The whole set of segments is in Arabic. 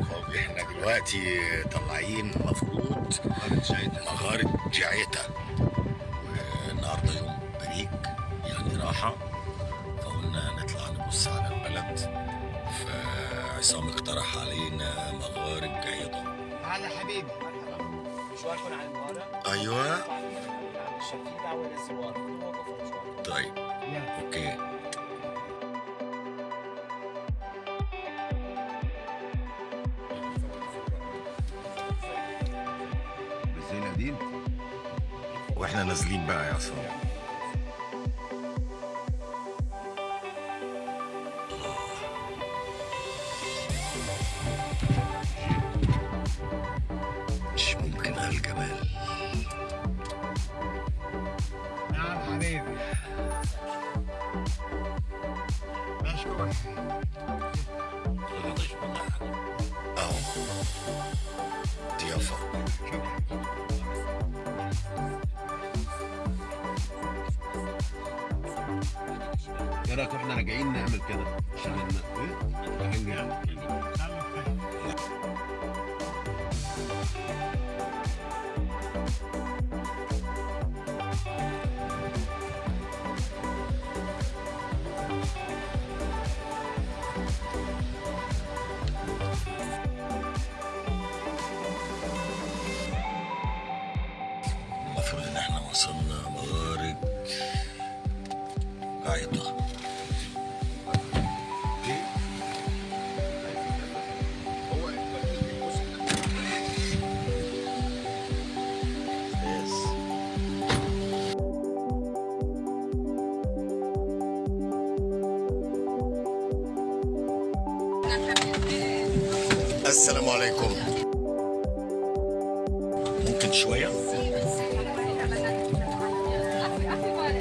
إحنا دلوقتي طالعين مفروض مغارة جعيتا والنهاردة يوم break يعني راحة. فقلنا نطلع نبص على البلد. فعصام اقترح علينا مغارة جعيتا هلا حبيبي. مشواركم على المغارة أيوه. طيب. okay. دي وإحنا نازلين بقى يا عصام. مش ممكن هالجمال نعم حبيبي. مشكور ضيافة إيه رايك وإحنا راجعين نعمل كده. عشان إيه؟ رايحين وصلنا مغارة عيطة السلام عليكم. ممكن شوية؟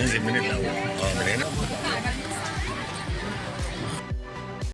15 minutes lang. Oh, minutes.